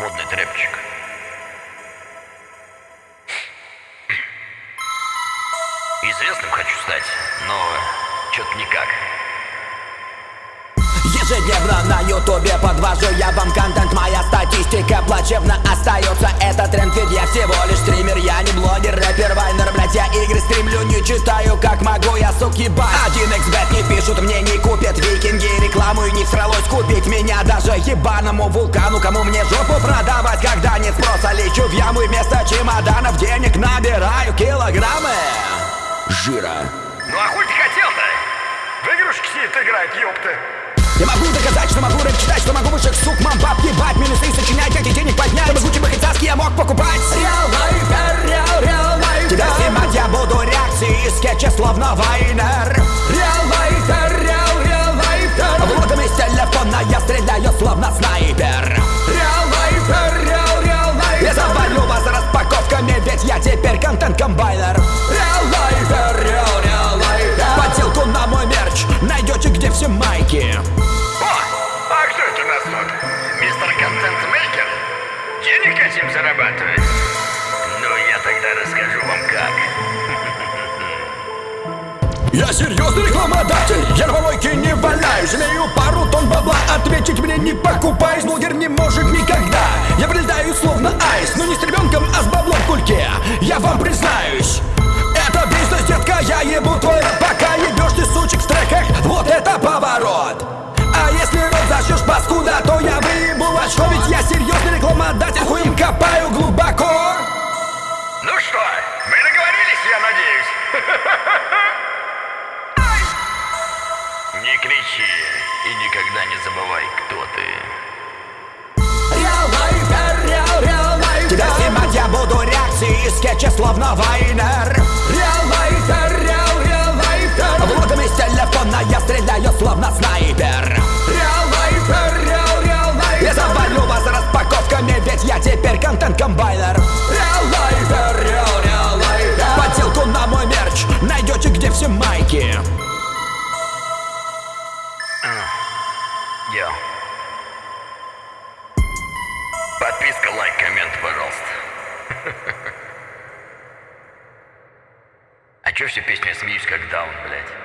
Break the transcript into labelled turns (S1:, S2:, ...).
S1: Модный трэпчик. Известным хочу стать, но что-то никак.
S2: Ежедневно на ютубе подвожу я вам контент Моя статистика плачевно остается Это тренд, ведь я всего лишь стример Я не блогер, рэпер, вайнер, блять Я игры стримлю, не читаю, как могу Я сук ебать Один xbet не И не всралось купить Меня даже ебаному вулкану Кому мне жопу продавать, когда нет спроса Лечу в яму и вместо чемоданов Денег набираю килограммы. Жира.
S1: Ну а хуй ты хотел-то? В игрушки сидит играет, ёпта.
S2: Я могу доказать, что могу рэп читать, что могу высших сук, мам, баб, ебать Минусы сочинять, как и денег поднять Чтобы Гуччи бахицаски я мог покупать. Реал лайфер, реал, реал лайфер Тебя снимать я буду реакции из скетча, словно Вайнер майки
S1: О, а кто это у нас тут? Мистер Контент-мейкер? Денег хотим зарабатывать? Ну, я тогда расскажу вам как.
S2: Я серьезный рекламодатель, я на помойке не валяюсь Имею пару Не
S1: кричи и никогда не забывай, кто ты.
S2: Реал лайфер, реал, реал лайфер Тебя снимать я буду реакции из скетча, словно Вайнер. Реал лайфер, реал, реал лайфер Влогом из телефона я стреляю, словно снайпер. Реал лайфер, реал, реал лайфер Я завалю вас распаковками, ведь я теперь контент-комбайнер Реал лайфер, реал, реал лайфер Подделку на мой мерч найдете, где все майки
S1: Подписка, лайк, коммент, пожалуйста. А чё все песни смеюсь как даун, блядь?